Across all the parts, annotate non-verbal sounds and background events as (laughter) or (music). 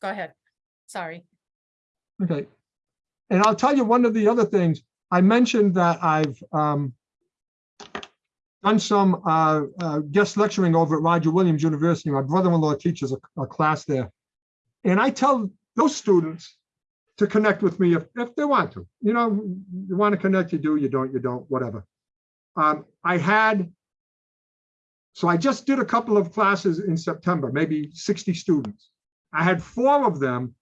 go ahead. Sorry. Okay. And I'll tell you one of the other things, I mentioned that I've um, done some uh, uh, guest lecturing over at Roger Williams University. My brother-in-law teaches a, a class there. And I tell those students to connect with me if, if they want to. You know, you want to connect, you do, you don't, you don't, whatever. Um, I had, so I just did a couple of classes in September, maybe 60 students. I had four of them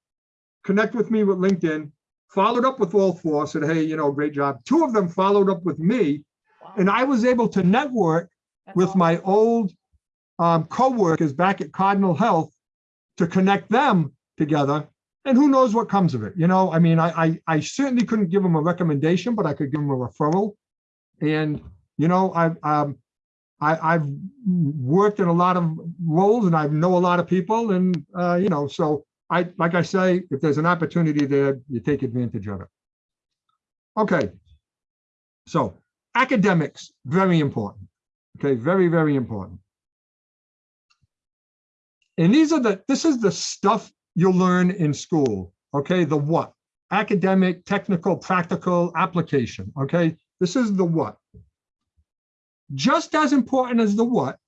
connect with me with LinkedIn, followed up with all four, said, hey, you know, great job. Two of them followed up with me, Wow, and I was able to network that's with awesome. my old um, coworkers back at Cardinal Health to connect them together. And who knows what comes of it? You know, I mean, I, I, I certainly couldn't give them a recommendation, but I could give them a referral. And, you know, I've, um, I, I've worked in a lot of roles and I know a lot of people and, uh, you know, so I, like I say, if there's an opportunity there, you take advantage of it. Okay. So academics, very important. Okay, very, very important. And these are the, this is the stuff you'll learn in school, okay? The what? Academic, technical, practical, application, okay? This is the what. Just as important as the what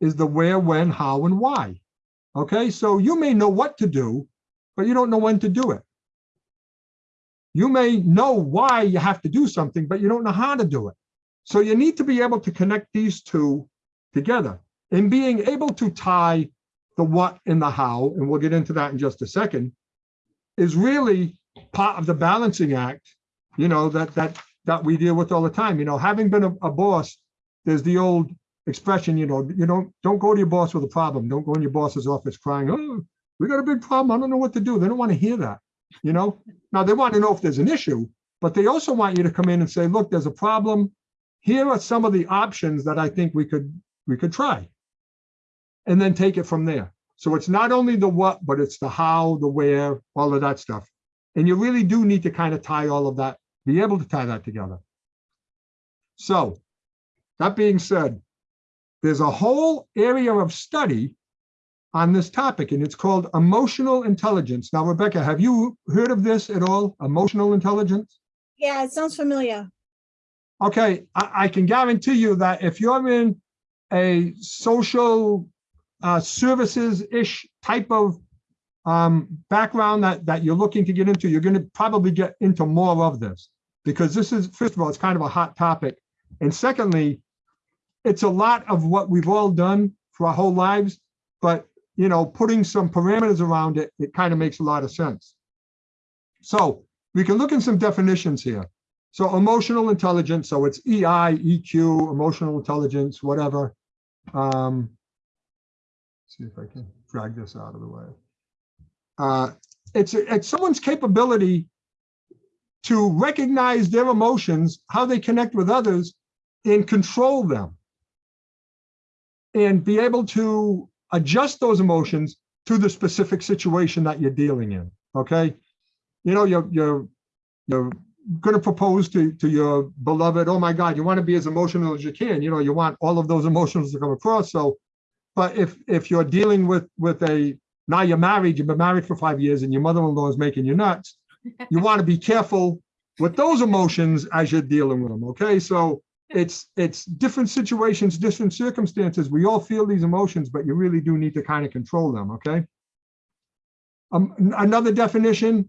is the where, when, how, and why. Okay, so you may know what to do, but you don't know when to do it. You may know why you have to do something, but you don't know how to do it. So you need to be able to connect these two together and being able to tie the what and the how, and we'll get into that in just a second, is really part of the balancing act, you know, that that that we deal with all the time. You know, having been a, a boss, there's the old expression, you know, you don't don't go to your boss with a problem. Don't go in your boss's office crying, oh, we got a big problem. I don't know what to do. They don't want to hear that, you know. Now they want to know if there's an issue, but they also want you to come in and say, look, there's a problem. Here are some of the options that I think we could we could try. And then take it from there. So it's not only the what, but it's the how, the where, all of that stuff. And you really do need to kind of tie all of that, be able to tie that together. So that being said, there's a whole area of study on this topic, and it's called emotional intelligence. Now, Rebecca, have you heard of this at all? Emotional intelligence? Yeah, it sounds familiar. Okay, I, I can guarantee you that if you're in a social uh, services-ish type of um, background that, that you're looking to get into, you're going to probably get into more of this. Because this is, first of all, it's kind of a hot topic. And secondly, it's a lot of what we've all done for our whole lives, but, you know, putting some parameters around it, it kind of makes a lot of sense. So we can look in some definitions here. So emotional intelligence, so it's EI, EQ, emotional intelligence, whatever. Um, see if I can drag this out of the way. Uh, it's, it's someone's capability to recognize their emotions, how they connect with others, and control them. And be able to adjust those emotions to the specific situation that you're dealing in, okay? You know, you're, you're, you're going to propose to, to your beloved, oh my God, you want to be as emotional as you can. You know, you want all of those emotions to come across. So, but if, if you're dealing with, with a, now you're married, you've been married for five years and your mother-in-law is making you nuts, you (laughs) want to be careful with those emotions as you're dealing with them. Okay. So it's, it's different situations, different circumstances. We all feel these emotions, but you really do need to kind of control them. Okay. Um, another definition,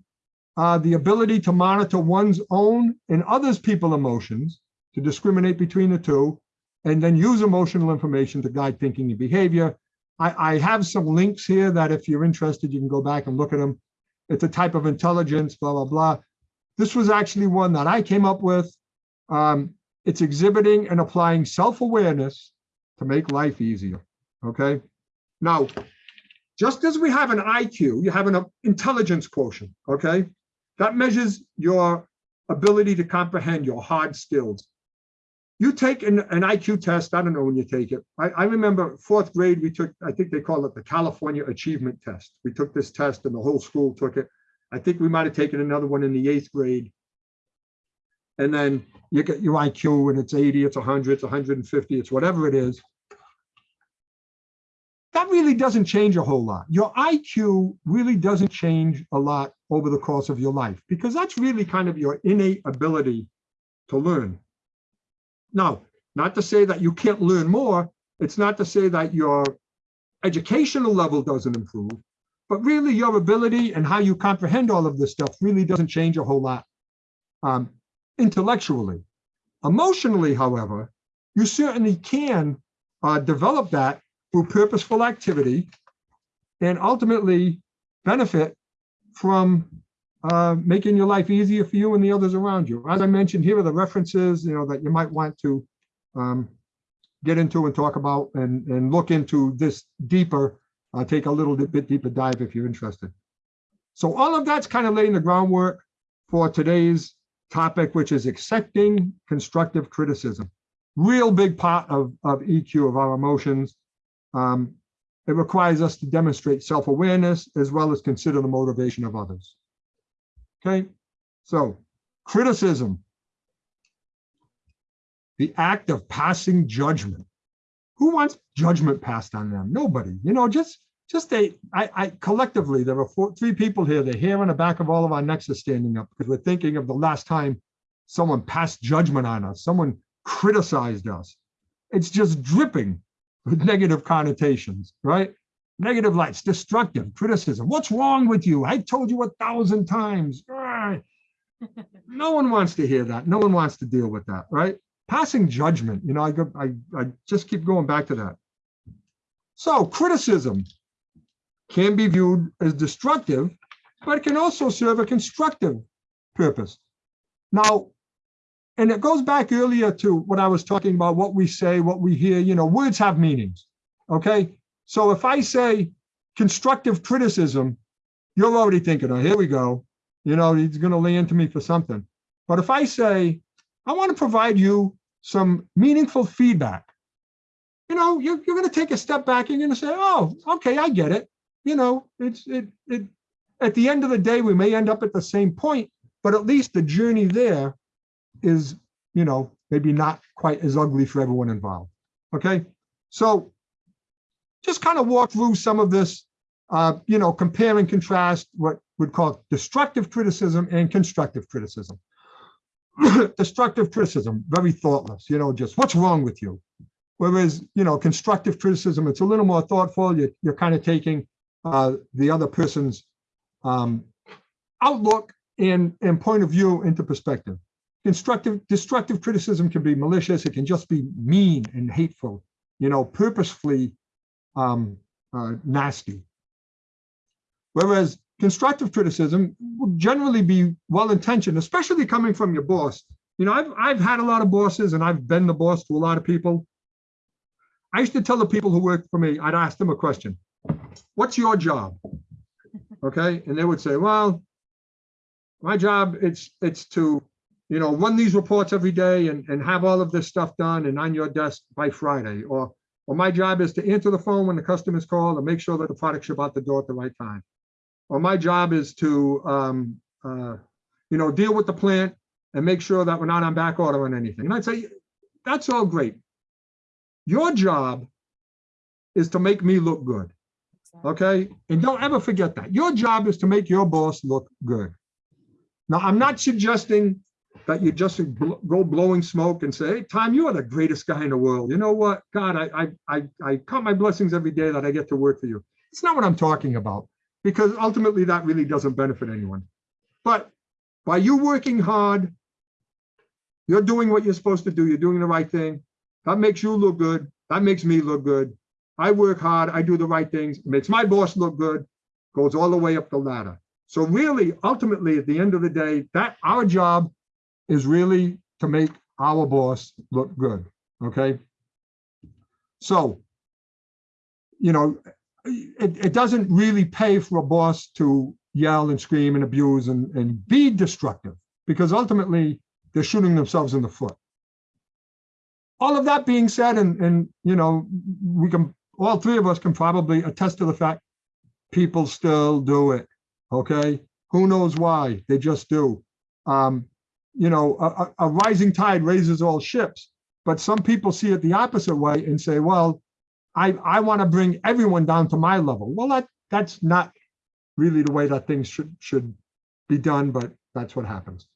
uh, the ability to monitor one's own and others' people emotions, to discriminate between the two, and then use emotional information to guide thinking and behavior. I, I have some links here that if you're interested, you can go back and look at them. It's a type of intelligence, blah, blah, blah. This was actually one that I came up with. Um, it's exhibiting and applying self-awareness to make life easier, okay? Now, just as we have an IQ, you have an intelligence quotient, okay? That measures your ability to comprehend your hard skills. You take an, an IQ test, I don't know when you take it. I, I remember fourth grade, we took, I think they call it the California Achievement Test. We took this test and the whole school took it. I think we might have taken another one in the eighth grade. And then you get your IQ and it's 80, it's 100, it's 150, it's whatever it is. That really doesn't change a whole lot. Your IQ really doesn't change a lot over the course of your life because that's really kind of your innate ability to learn. Now, not to say that you can't learn more. It's not to say that your educational level doesn't improve, but really your ability and how you comprehend all of this stuff really doesn't change a whole lot um, intellectually. Emotionally, however, you certainly can uh, develop that through purposeful activity and ultimately benefit from uh, making your life easier for you and the others around you. As I mentioned, here are the references, you know, that you might want to um, get into and talk about and, and look into this deeper, uh, take a little bit deeper dive if you're interested. So all of that's kind of laying the groundwork for today's topic, which is accepting constructive criticism. Real big part of, of EQ of our emotions. Um, it requires us to demonstrate self-awareness as well as consider the motivation of others. Okay, so criticism, the act of passing judgment. Who wants judgment passed on them? Nobody. You know, just just they. I, I collectively there are four, three people here. The hair on the back of all of our necks is standing up because we're thinking of the last time someone passed judgment on us, someone criticized us. It's just dripping with (laughs) negative connotations, right? Negative lights, destructive, criticism. What's wrong with you? I told you a thousand times. (laughs) no one wants to hear that. No one wants to deal with that, right? Passing judgment, you know, I, go, I, I just keep going back to that. So criticism can be viewed as destructive, but it can also serve a constructive purpose. Now, and it goes back earlier to what I was talking about, what we say, what we hear, you know, words have meanings, okay? So if I say constructive criticism, you're already thinking, oh, here we go. You know, he's gonna lay into me for something. But if I say, I wanna provide you some meaningful feedback, you know, you're, you're gonna take a step back, you're gonna say, oh, okay, I get it. You know, it's, it, it, at the end of the day, we may end up at the same point, but at least the journey there is, you know, maybe not quite as ugly for everyone involved. Okay, so just kind of walk through some of this, uh, you know, compare and contrast what we'd call destructive criticism and constructive criticism. (clears throat) destructive criticism, very thoughtless, you know, just what's wrong with you? Whereas, you know, constructive criticism, it's a little more thoughtful. You're, you're kind of taking uh, the other person's um, outlook and, and point of view into perspective. Constructive, destructive criticism can be malicious. It can just be mean and hateful, you know, purposefully um, uh, nasty. Whereas constructive criticism will generally be well-intentioned, especially coming from your boss. You know, I've, I've had a lot of bosses and I've been the boss to a lot of people. I used to tell the people who worked for me, I'd ask them a question. What's your job? Okay. And they would say, well, my job, it's, it's to you know, run these reports every day and, and have all of this stuff done and on your desk by Friday. Or, or my job is to answer the phone when the customer is called and make sure that the product ship out the door at the right time. Or my job is to, um, uh, you know, deal with the plant and make sure that we're not on back order on anything. And I'd say, that's all great. Your job is to make me look good. Okay. And don't ever forget that. Your job is to make your boss look good. Now, I'm not suggesting that you just go blowing smoke and say, hey, Tom, you are the greatest guy in the world. You know what? God, I, I, I, I count my blessings every day that I get to work for you. It's not what I'm talking about because ultimately that really doesn't benefit anyone. But by you working hard, you're doing what you're supposed to do. You're doing the right thing. That makes you look good. That makes me look good. I work hard. I do the right things. It makes my boss look good. Goes all the way up the ladder. So really, ultimately, at the end of the day, that our job is really to make our boss look good, okay? So, you know, it, it doesn't really pay for a boss to yell and scream and abuse and, and be destructive because ultimately they're shooting themselves in the foot. All of that being said, and, and you know, we can, all three of us can probably attest to the fact people still do it, okay? Who knows why? They just do. Um, you know, a, a rising tide raises all ships. But some people see it the opposite way and say, well, I, I want to bring everyone down to my level. Well, that, that's not really the way that things should, should be done, but that's what happens.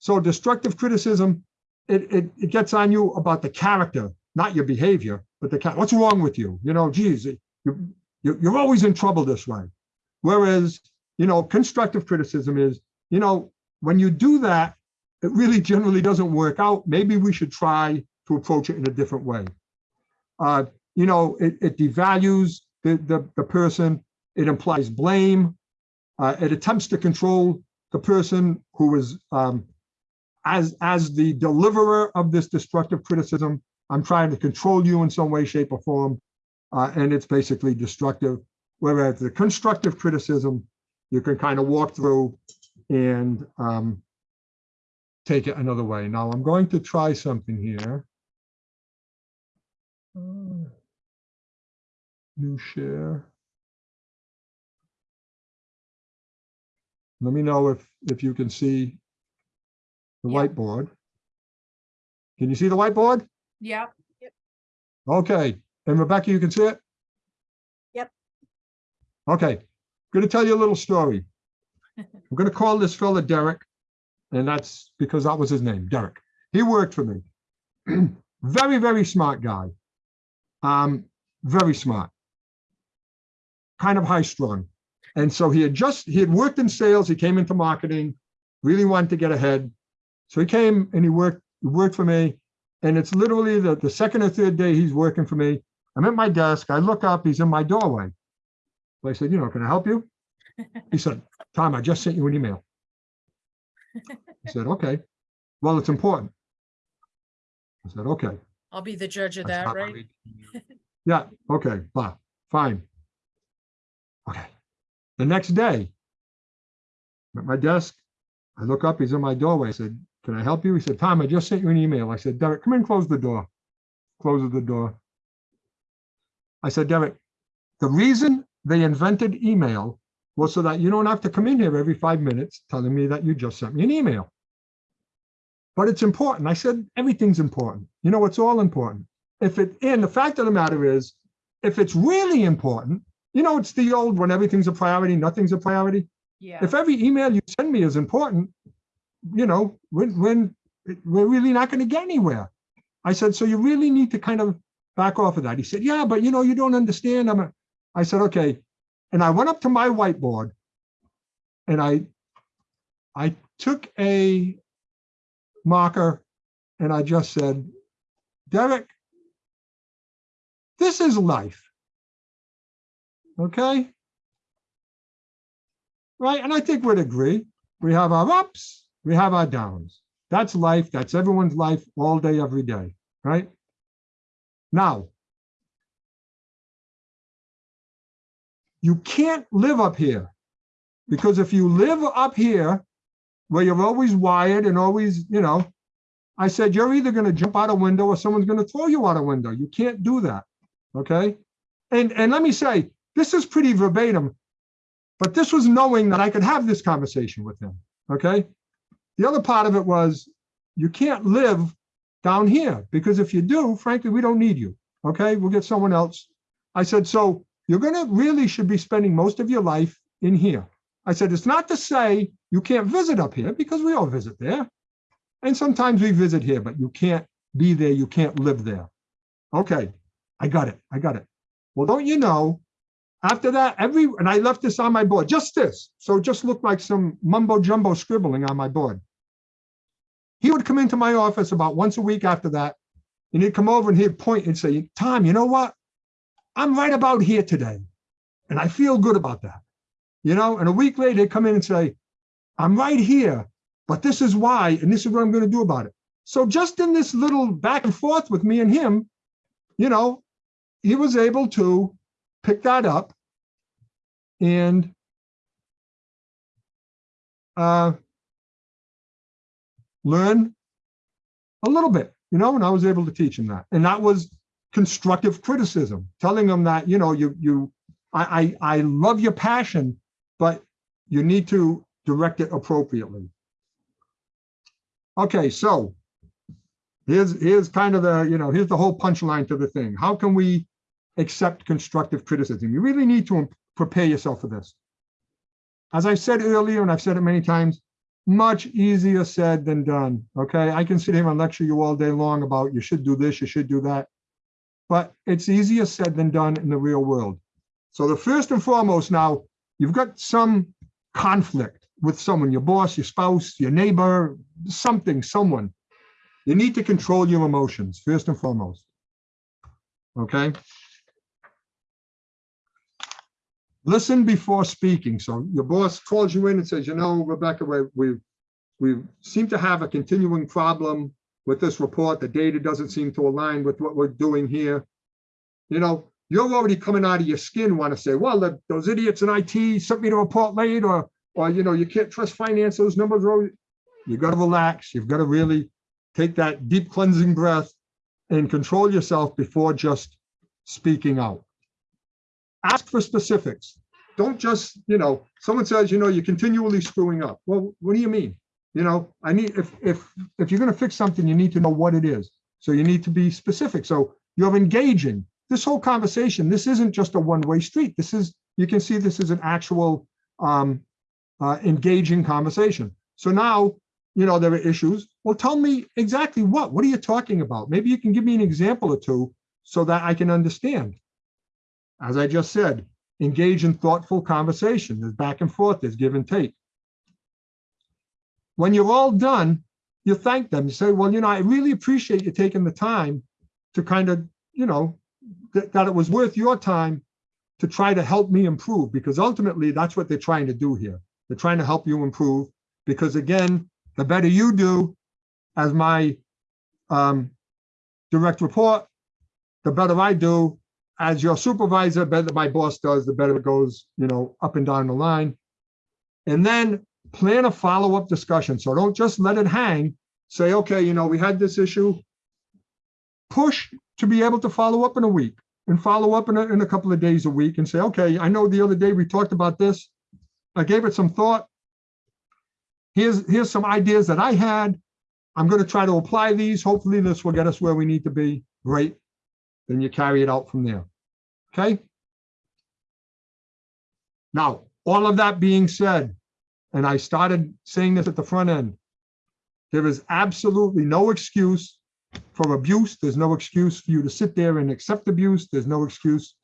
So destructive criticism, it, it, it gets on you about the character, not your behavior, but the, what's wrong with you? You know, geez, you, you, you're always in trouble this way. Whereas, you know, constructive criticism is, you know, when you do that, it really generally doesn't work out. Maybe we should try to approach it in a different way. Uh, you know, it, it devalues the, the, the person. It implies blame. Uh, it attempts to control the person who is um, as as the deliverer of this destructive criticism. I'm trying to control you in some way, shape, or form, uh, and it's basically destructive. Whereas the constructive criticism, you can kind of walk through and um, take it another way. Now I'm going to try something here. Uh, New share. Let me know if, if you can see the Yeah. whiteboard. Can you see the whiteboard? Yep. Okay, and Rebecca, you can see it? Yep. Okay, I'm going to tell you a little story. (laughs) I'm going to call this fella Derek, and that's because that was his name, Derek. He worked for me. (clears throat) Very, very smart guy. Um, very smart. Kind of high strung. And so he had just, he had worked in sales, he came into marketing, really wanted to get ahead. So he came and he worked, he worked for me. And it's literally the, the second or third day he's working for me. I'm at my desk, I look up, he's in my doorway. So I said, you know, can I help you? (laughs) He said, Tom, I just sent you an email. (laughs) I said, okay, well, it's important. I said, okay. I'll be the judge of that, right? (laughs) Yeah, okay, blah, fine. Okay, the next day, I'm at my desk, I look up, he's in my doorway, I said, can I help you? He said, Tom, I just sent you an email. I said, Derek, come in, close the door. Closes the door. I said, Derek, the reason they invented email was so that you don't have to come in here every five minutes telling me that you just sent me an email. But it's important. I said, everything's important. You know, it's all important. If it, and the fact of the matter is, if it's really important, you know, it's the old when everything's a priority, nothing's a priority. Yeah. If every email you send me is important, you know, when, when, we're really not going to get anywhere. I said, so you really need to kind of back off of that. He said, yeah, but you know, you don't understand. I'm a, I said, okay. And I went up to my whiteboard and I, I took a marker and I just said, Derek, this is life. Okay? Right? And I think we'd agree. We have our ups, we have our downs. That's life. That's everyone's life all day, every day. Right? Now, you can't live up here because if you live up here where you're always wired and always, you know, I said, you're either going to jump out a window or someone's going to throw you out a window. You can't do that. Okay. And, and let me say, this is pretty verbatim, but this was knowing that I could have this conversation with him. Okay. The other part of it was you can't live down here because if you do, frankly, we don't need you. Okay. We'll get someone else. I said, so you're going to really should be spending most of your life in here. I said, it's not to say you can't visit up here because we all visit there. And sometimes we visit here, but you can't be there. You can't live there. Okay, I got it. I got it. Well, don't you know, after that, every, and I left this on my board, just this. So it just looked like some mumbo jumbo scribbling on my board. He would come into my office about once a week after that, and he'd come over and he'd point and say, Tom, you know what? I'm right about here today. And I feel good about that. You know, and a week later, he'd come in and say, I'm right here, but this is why, and this is what I'm going to do about it. So just in this little back and forth with me and him, you know, he was able to pick that up and uh, learn a little bit, you know, and I was able to teach him that. And that was constructive criticism, telling them that, you know, you, you, I, I, I love your passion, but you need to direct it appropriately. Okay, so here's, here's kind of the, you know, here's the whole punchline to the thing. How can we accept constructive criticism. You really need to prepare yourself for this. As I said earlier, and I've said it many times, much easier said than done, okay? I can sit here and lecture you all day long about you should do this, you should do that. But it's easier said than done in the real world. So the first and foremost now, you've got some conflict with someone, your boss, your spouse, your neighbor, something, someone. You need to control your emotions, first and foremost. Okay? Listen before speaking. So your boss calls you in and says, you know, Rebecca, we, we, we seem to have a continuing problem with this report. The data doesn't seem to align with what we're doing here. You know, you're already coming out of your skin, want to say, well, the, those idiots in IT sent me the report late, or, or, you know, you can't trust finance, those numbers are, always-" you got to relax. You've got to really take that deep cleansing breath and control yourself before just speaking out. Ask for specifics. Don't just, you know, someone says, you know, you're continually screwing up. Well, what do you mean? You know, I need, if, if, if you're going to fix something, you need to know what it is. So you need to be specific. So you have engaging this whole conversation. This isn't just a one-way street. This is, you can see this is an actual um, uh, engaging conversation. So now, you know, there are issues. Well, tell me exactly what, what are you talking about? Maybe you can give me an example or two so that I can understand. As I just said, engage in thoughtful conversation. There's back and forth, there's give and take. When you're all done, you thank them. You say, well, you know, I really appreciate you taking the time to kind of, you know, that, that it was worth your time to try to help me improve because ultimately that's what they're trying to do here. They're trying to help you improve because again, the better you do as my um, direct report, the better I do as your supervisor, better my boss does, the better it goes, you know, up and down the line. And then plan a follow-up discussion. So don't just let it hang. Say, okay, you know, we had this issue. Push to be able to follow up in a week and follow up in a, in a couple of days a week and say, okay, I know the other day we talked about this. I gave it some thought. Here's, here's some ideas that I had. I'm going to try to apply these. Hopefully this will get us where we need to be. Great. Then you carry it out from there. Okay. Now, all of that being said, and I started saying this at the front end, there is absolutely no excuse for abuse. There's no excuse for you to sit there and accept abuse. There's no excuse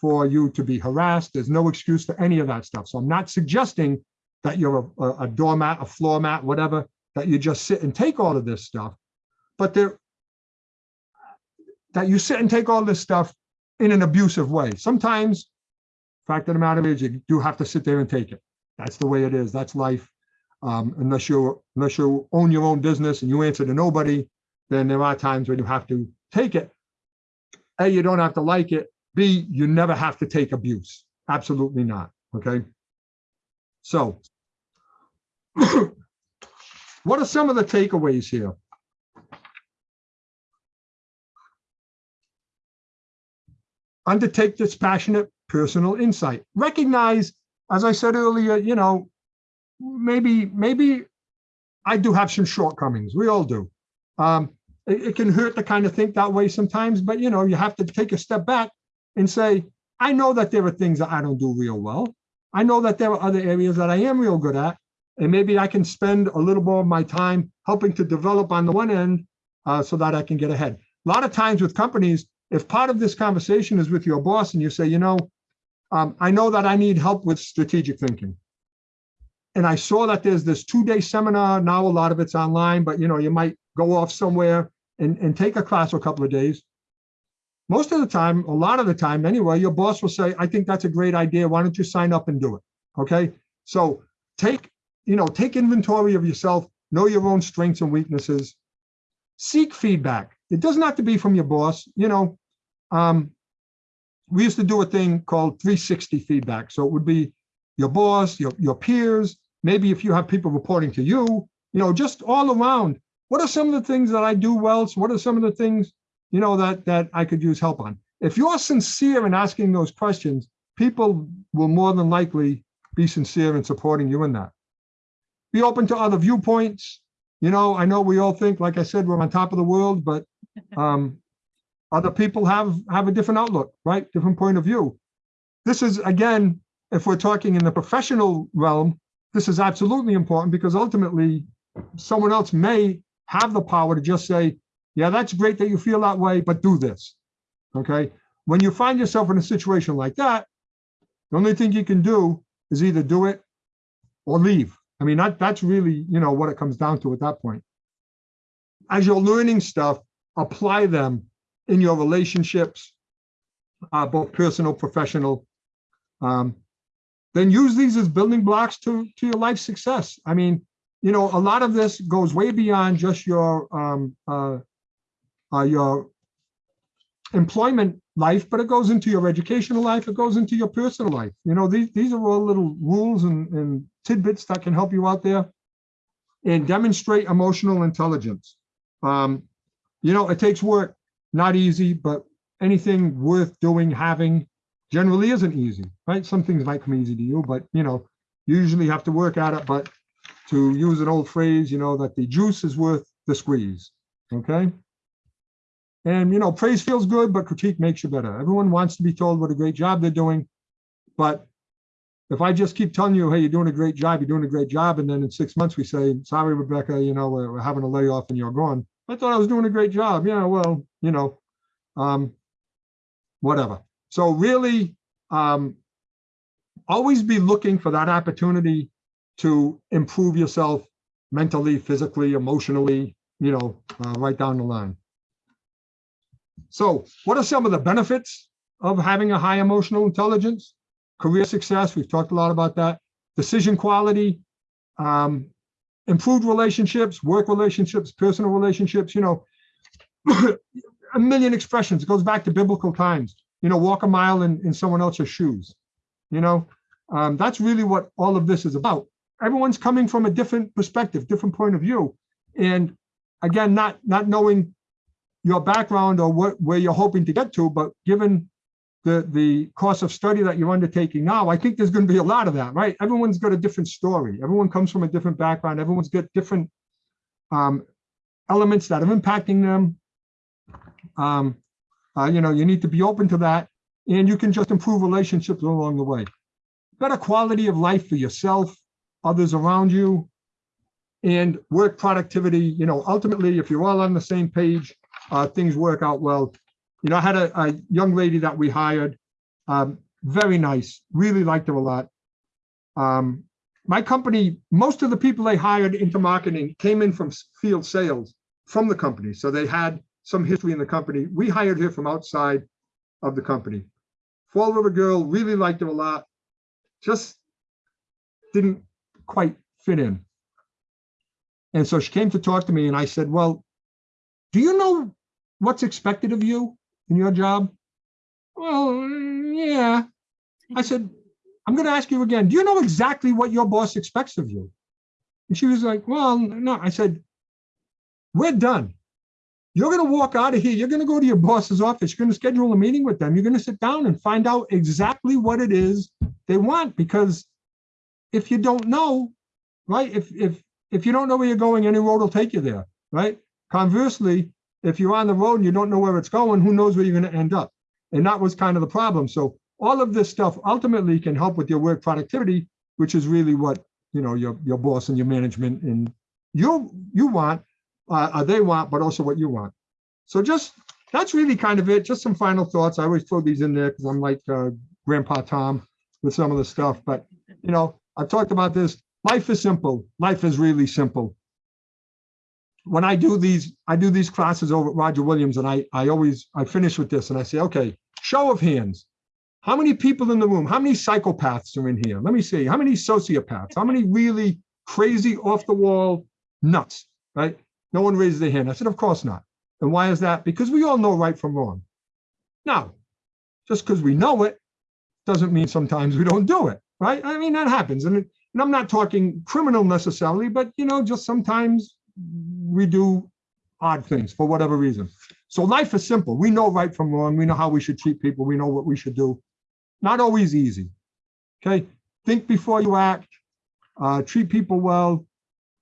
for you to be harassed. There's no excuse for any of that stuff. So I'm not suggesting that you're a, a doormat, a floor mat, whatever, that you just sit and take all of this stuff. But there, that you sit and take all this stuff in an abusive way. Sometimes, fact of the matter is, you do have to sit there and take it. That's the way it is. That's life. Um, unless you unless you own your own business and you answer to nobody, then there are times when you have to take it. A, you don't have to like it. B, you never have to take abuse. Absolutely not. Okay. So, (clears throat) what are some of the takeaways here? Undertake dispassionate personal insight. Recognize, as I said earlier, you know, maybe, maybe I do have some shortcomings. We all do. Um, it, it can hurt to kind of think that way sometimes, but you know, you have to take a step back and say, I know that there are things that I don't do real well. I know that there are other areas that I am real good at, and maybe I can spend a little more of my time helping to develop on the one end uh, so that I can get ahead. A lot of times with companies, if part of this conversation is with your boss and you say, you know, um, I know that I need help with strategic thinking. And I saw that there's this two-day seminar. Now a lot of it's online, but you know, you might go off somewhere and, and take a class for a couple of days. Most of the time, a lot of the time anyway, your boss will say, I think that's a great idea. Why don't you sign up and do it? Okay. So take, you know, take inventory of yourself, know your own strengths and weaknesses, seek feedback. It doesn't have to be from your boss. You know, um, we used to do a thing called 360 feedback. So it would be your boss, your, your peers, maybe if you have people reporting to you, you know, just all around. What are some of the things that I do well? So what are some of the things, you know, that, that I could use help on? If you're sincere in asking those questions, people will more than likely be sincere in supporting you in that. Be open to other viewpoints. You know, I know we all think, like I said, we're on top of the world, but (laughs) um, Other people have, have a different outlook, right? Different point of view. This is, again, if we're talking in the professional realm, this is absolutely important because ultimately someone else may have the power to just say, yeah, that's great that you feel that way, but do this. Okay. When you find yourself in a situation like that, the only thing you can do is either do it or leave. I mean, that, that's really, you know, what it comes down to at that point. As you're learning stuff, apply them in your relationships, uh, both personal, professional. Um, then use these as building blocks to, to your life success. I mean, you know, a lot of this goes way beyond just your um, uh, uh, your employment life, but it goes into your educational life. It goes into your personal life. You know, these these are all little rules and, and tidbits that can help you out there and demonstrate emotional intelligence. Um, you know, it takes work, not easy, but anything worth doing, having generally isn't easy, right? Some things might come easy to you, but you know, you usually have to work at it. But to use an old phrase, you know, that the juice is worth the squeeze. Okay. And, you know, praise feels good, but critique makes you better. Everyone wants to be told what a great job they're doing. But if I just keep telling you, hey, you're doing a great job, you're doing a great job. And then in six months we say, sorry, Rebecca, you know, we're, we're having a layoff and you're gone. I thought I was doing a great job. Yeah, well, you know, um, whatever. So really, um, always be looking for that opportunity to improve yourself mentally, physically, emotionally, you know, uh, right down the line. So what are some of the benefits of having a high emotional intelligence? Career success, we've talked a lot about that. Decision quality, um, improved relationships, work relationships, personal relationships, you know, (coughs) a million expressions. It goes back to biblical times, you know, walk a mile in, in someone else's shoes. You know, um, that's really what all of this is about. Everyone's coming from a different perspective, different point of view. And again, not not knowing your background or what where you're hoping to get to, but given the the course of study that you're undertaking now, I think there's going to be a lot of that, right? Everyone's got a different story. Everyone comes from a different background. Everyone's got different um, elements that are impacting them. Um, uh, you know, you need to be open to that, and you can just improve relationships along the way. Better quality of life for yourself, others around you, and work productivity. You know, ultimately, if you're all on the same page, uh, things work out well. You know, I had a, a young lady that we hired, um, very nice, really liked her a lot. Um, my company, most of the people they hired into marketing came in from field sales from the company. So they had some history in the company. We hired her from outside of the company. Fall River girl, really liked her a lot. Just didn't quite fit in. And so she came to talk to me and I said, well, do you know what's expected of you in your job? Well, yeah. I said, I'm going to ask you again. Do you know exactly what your boss expects of you? And she was like, well, no. I said, we're done. You're going to walk out of here. You're going to go to your boss's office. You're going to schedule a meeting with them. You're going to sit down and find out exactly what it is they want. Because if you don't know, right, if, if, if you don't know where you're going, any road will take you there, right? Conversely, if you're on the road and you don't know where it's going, who knows where you're going to end up? And that was kind of the problem. So all of this stuff ultimately can help with your work productivity, which is really what you know your your boss and your management and you you want, uh, uh, they want, but also what you want. So just that's really kind of it. Just some final thoughts. I always throw these in there because I'm like uh, Grandpa Tom with some of the stuff. But you know, I've talked about this. Life is simple. Life is really simple when I do these, I do these classes over at Roger Williams, and I, I always, I finish with this, and I say, okay, show of hands. How many people in the room? How many psychopaths are in here? Let me see. How many sociopaths? How many really crazy, off the wall nuts? Right? No one raises their hand. I said, of course not. And why is that? Because we all know right from wrong. Now, just because we know it doesn't mean sometimes we don't do it, right? I mean, that happens. And, and I'm not talking criminal necessarily, but, you know, just sometimes we do odd things for whatever reason. So life is simple. We know right from wrong. We know how we should treat people. We know what we should do. Not always easy. Okay. Think before you act. Uh, treat people well.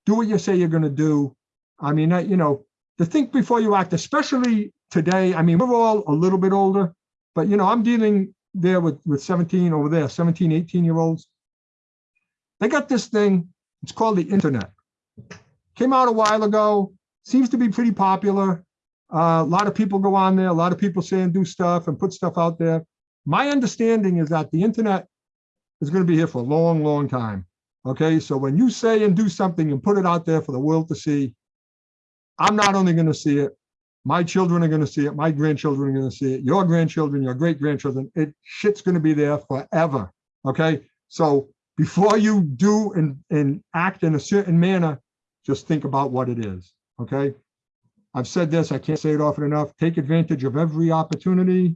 Do what you say you're going to do. I mean, uh, you know, the think before you act, especially today, I mean, we're all a little bit older, but you know, I'm dealing there with, with 17 over there, 17, 18 year olds. They got this thing, it's called the internet. Came out a while ago, seems to be pretty popular. Uh, a lot of people go on there, a lot of people say and do stuff and put stuff out there. My understanding is that the internet is going to be here for a long, long time. Okay, so when you say and do something and put it out there for the world to see, I'm not only going to see it, my children are going to see it, my grandchildren are going to see it, your grandchildren, your great grandchildren, it shit's going to be there forever. Okay, so before you do and, and act in a certain manner, just think about what it is. Okay, I've said this, I can't say it often enough. Take advantage of every opportunity.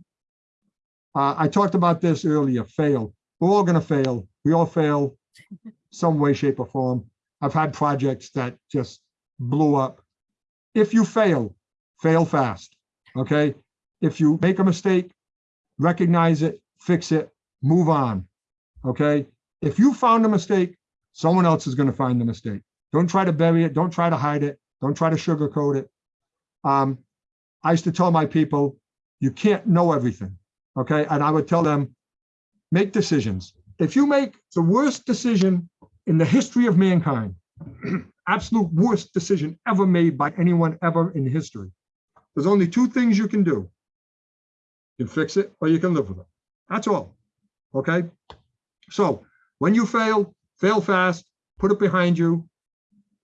Uh, I talked about this earlier, fail. We're all going to fail. We all fail some way, shape, or form. I've had projects that just blew up. If you fail, fail fast, okay? If you make a mistake, recognize it, fix it, move on, okay? If you found a mistake, someone else is gonna find the mistake. Don't try to bury it, don't try to hide it, don't try to sugarcoat it. Um, I used to tell my people, you can't know everything, okay? And I would tell them, make decisions. If you make the worst decision in the history of mankind, (clears throat) absolute worst decision ever made by anyone ever in history, there's only two things you can do. You can fix it or you can live with it. That's all. Okay. So when you fail, fail fast, put it behind you.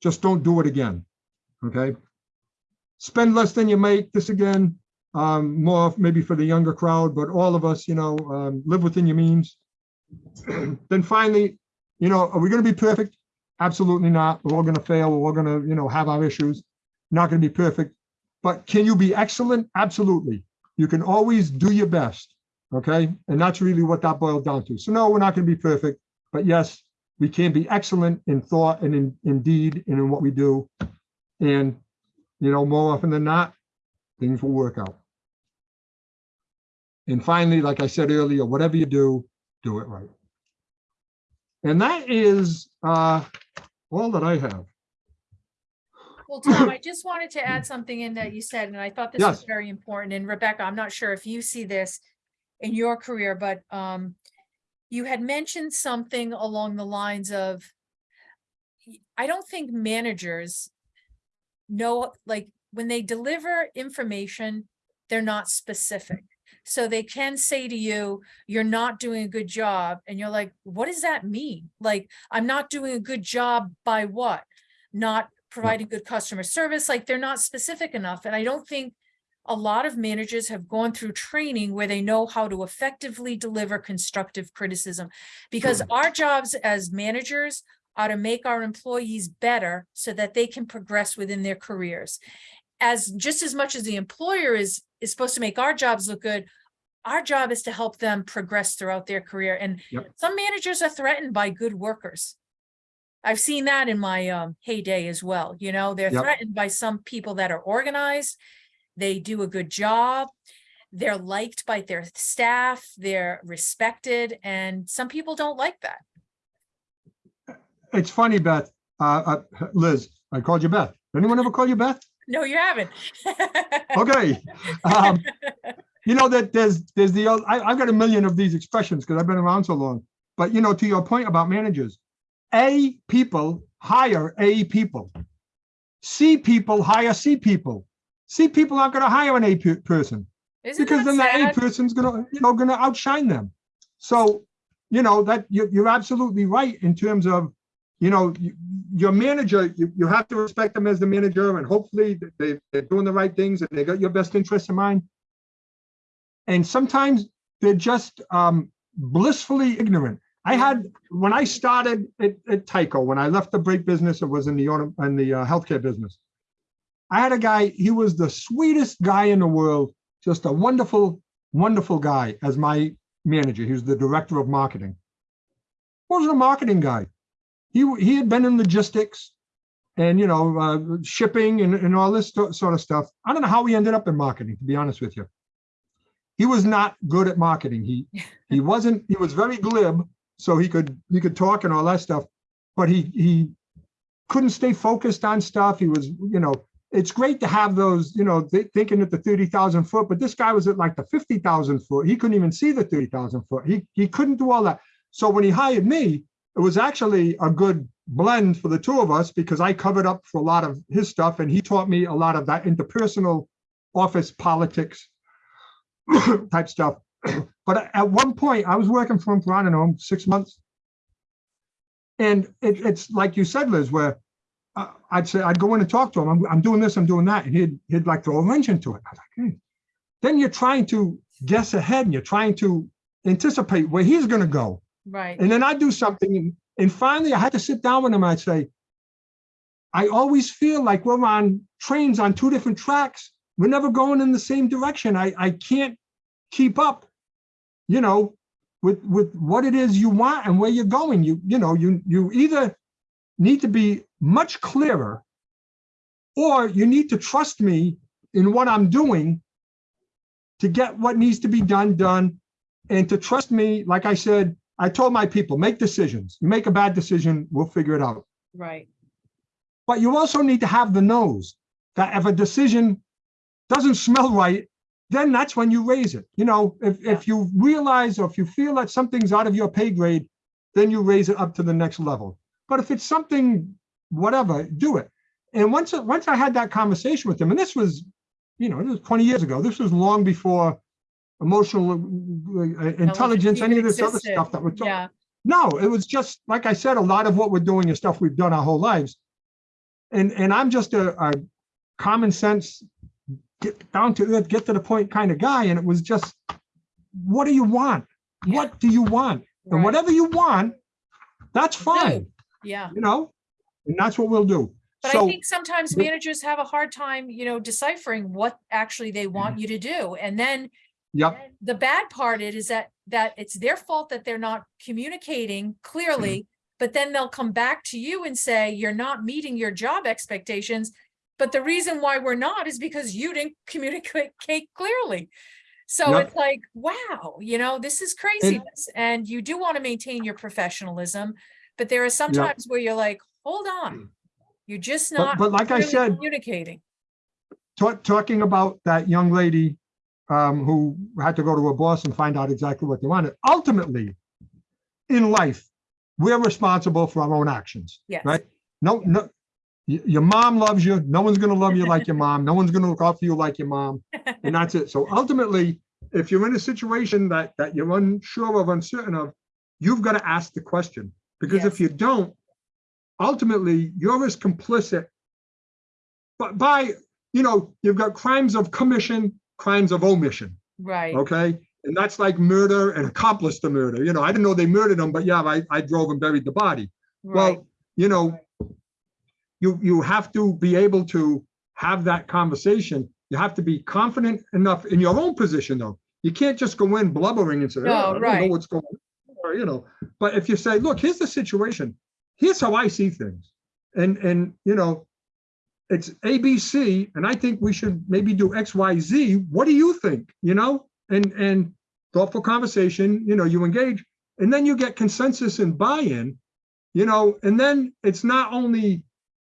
Just don't do it again. Okay. Spend less than you make this again. Um, more maybe for the younger crowd, but all of us, you know, um, live within your means. (clears throat) then finally, you know, are we going to be perfect? Absolutely not. We're all going to fail. We're all going to, you know, have our issues. Not going to be perfect. But can you be excellent? Absolutely. You can always do your best. Okay. And that's really what that boils down to. So no, we're not going to be perfect. But yes, we can be excellent in thought and in, in deed and in what we do. And, you know, more often than not, things will work out. And finally, like I said earlier, whatever you do, do it right. And that is uh, all that I have. Well, Tom, (coughs) I just wanted to add something in that you said, and I thought this was very important. And Rebecca, I'm not sure if you see this in your career, but um, you had mentioned something along the lines of, I don't think managers know, like, when they deliver information, they're not specific. So they can say to you, you're not doing a good job. And you're like, what does that mean? Like, I'm not doing a good job by what? Not providing good customer service, like they're not specific enough. And I don't think a lot of managers have gone through training where they know how to effectively deliver constructive criticism. Because our jobs as managers are to make our employees better so that they can progress within their careers. As just as much as the employer is, is supposed to make our jobs look good, our job is to help them progress throughout their career. And Yep. some managers are threatened by good workers. I've seen that in my um, heyday as well. You know, they're Yep. threatened by some people that are organized. They do a good job. They're liked by their staff. They're respected. And some people don't like that. It's funny, Beth, uh, uh, Liz, I called you Beth. Anyone ever call you Beth? No, you haven't. (laughs) Okay. Um, you know that there's, there's the, I, I've got a million of these expressions because I've been around so long. But you know, to your point about managers, A people hire A people. C people hire C people. C people aren't gonna hire an A pe- person. Isn't because that then the A person's gonna, you know, gonna outshine them. So, you know, that you're, you're absolutely right in terms of, you know, you- your manager, you, you have to respect them as the manager and hopefully they, they're doing the right things and they got your best interests in mind. And sometimes they're just um, blissfully ignorant. I had, when I started at, at Tyco, when I left the brake business, it was in the, auto- in the uh, healthcare business. I had a guy, he was the sweetest guy in the world, just a wonderful, wonderful guy as my manager. He was the director of marketing. Wasn't a marketing guy. He, he had been in logistics and, you know, uh, shipping and, and all this sort of stuff. I don't know how he ended up in marketing, to be honest with you. He was not good at marketing. He, (laughs) he wasn't, he was very glib, so he could, he could talk and all that stuff, but he, he couldn't stay focused on stuff. He was, you know, it's great to have those, you know, thi- thinking at the thirty thousand foot, but this guy was at like the fifty thousand foot. He couldn't even see the thirty thousand foot. He, he couldn't do all that. So when he hired me, it was actually a good blend for the two of us because I covered up for a lot of his stuff and he taught me a lot of that interpersonal office politics (coughs) type stuff. (coughs) But at one point, I was working for him for, I don't know, six months. And it, it's like you said, Liz, where uh, I'd say, I'd go in and talk to him. I'm, I'm doing this, I'm doing that. And he'd, he'd like throw a wrench into it. I was like. Then you're trying to guess ahead and you're trying to anticipate where he's gonna go. Right, And then I do something and, and finally I had to sit down with him. I'd say, I always feel like we're on trains on two different tracks. We're never going in the same direction. I, I can't keep up, you know, with, with what it is you want and where you're going. You, you know, you, you either need to be much clearer or you need to trust me in what I'm doing to get what needs to be done, done. And to trust me, like I said, I told my people, make decisions. You make a bad decision, we'll figure it out. right, But you also need to have the nose that if a decision doesn't smell right, then that's when you raise it. You know, if, if you realize or if you feel that something's out of your pay grade, then you raise it up to the next level. But if it's something, whatever, do it. And once, once I had that conversation with him, and this was, you know, it was 20 years ago, this was long before emotional uh, intelligence, any of this other stuff that we're talking. yeah, No, it was just, like I said, a lot of what we're doing is stuff we've done our whole lives. And, and I'm just a, a common sense, get down to earth, get to the point kind of guy. And it was just, what do you want? Yeah. What do you want? And whatever you want, that's fine, yeah. you know? And that's what we'll do. But I think sometimes managers have a hard time, you know, deciphering what actually they want you to do. And then yep, the bad part it is that, that it's their fault that they're not communicating clearly. Mm-hmm. But then they'll come back to you and say, you're not meeting your job expectations. But the reason why we're not is because you didn't (laughs) communicate clearly. So Yep. it's like, wow, you know, this is craziness. And you do want to maintain your professionalism. But there are some Yep. times where you're like, hold on, you're just not but like I said, communicating. ta- talking about that young lady um, who had to go to her boss and find out exactly what they wanted. Ultimately, in life, we're responsible for our own actions, Yes. right? No, no, your mom loves you. No one's gonna love you like your mom. No one's gonna look out for you like your mom. And that's it. So ultimately, if you're in a situation that, that you're unsure of, uncertain of, you've got to ask the question. Because Yes. if you don't, ultimately, you're as complicit. But by, you know, you've got crimes of commission, crimes of omission, Right, okay? And that's like murder and accomplice to murder. You know, I didn't know they murdered him, but yeah, I, I drove and buried the body. right, Well, you know, you, you have to be able to have that conversation. You have to be confident enough in your own position, though. You can't just go in blubbering and say, No, "Oh, I don't know right. what's going on, or, you know. But if you say, look, here's the situation, here's how I see things. And, and, you know, it's ABC, and I think we should maybe do X, Y, Z. What do you think? You know, and, and thoughtful conversation, you know, you engage, and then you get consensus and buy-in, you know, and then it's not only,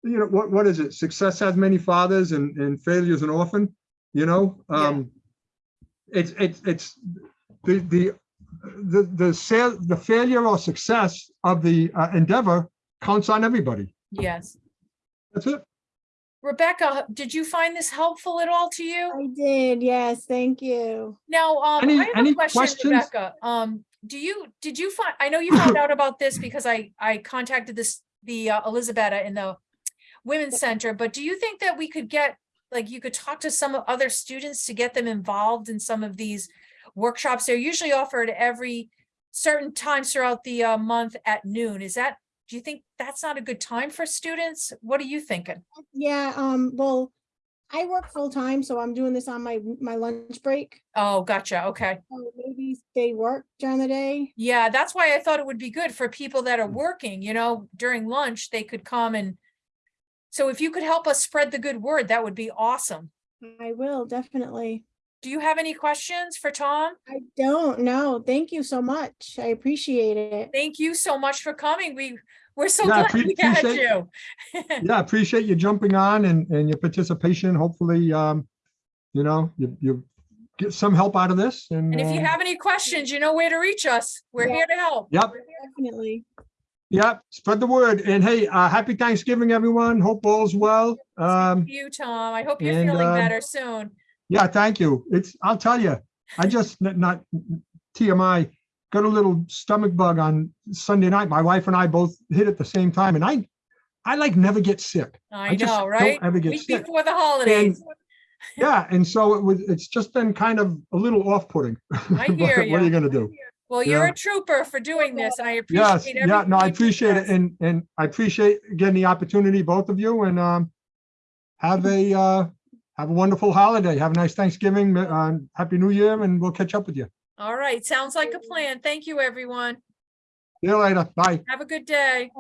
you know, what, what is it? Success has many fathers and, and failure's an orphan, you know? Yeah. Um, it's, it's, it's the, the, the, the sale, the failure or success of the uh, endeavor counts on everybody. yes. That's it. Rebecca, did you find this helpful at all to you? I did, yes, thank you. Now, um, Any- I have a any question, questions? Rebecca. Um, do you, did you find, I know you found out about this because I, I contacted this, the uh, Elizabetta in the Women's Center, but do you think that we could get, like, you could talk to some other students to get them involved in some of these workshops? They're usually offered every certain times throughout the uh, month at noon. Is that, do you think that's not a good time for students? What are you thinking? Yeah, um, well, I work full-time, so I'm doing this on my, my lunch break. Oh, gotcha. Okay. So maybe they work during the day. Yeah, that's why I thought it would be good for people that are working, you know, during lunch, they could come and. So if you could help us spread the good word, that would be awesome. I will, definitely. Do do you have any questions for Tom? I don't know. Thank you so much. I appreciate it. Thank you so much for coming. We, we're so Yeah, I glad we appre- had appreciate- you. (laughs) Yeah, appreciate you jumping on and, and your participation. Hopefully, um, you know, you, you get some help out of this and. And if you um, have any questions, you know where to reach us. We're Yeah. here to help. Yep, Definitely. yep, spread the word. And hey, uh, happy Thanksgiving, everyone. Hope all's well. Um, You, Tom. I hope you're and, feeling um, better soon. Yeah, thank you. It's, I'll tell you, I just, not TMI, got a little stomach bug on Sunday night. My wife and I both hit at the same time and I, I like never get sick. I just know, right? ever get Week sick. before the holidays. Yeah, and so it was, it's just been kind of a little off-putting. (laughs) I hear What are you you. gonna do? Well, you're Yeah. a trooper for doing this. and I Yes, appreciate yeah, no, I appreciate it, and, and I appreciate again the opportunity, both of you, and, um, have a, uh, have a wonderful holiday, have a nice Thanksgiving, uh, Happy New Year, and we'll catch up with you. All right, sounds like a plan. Thank you, everyone. See you later, bye. Have a good day.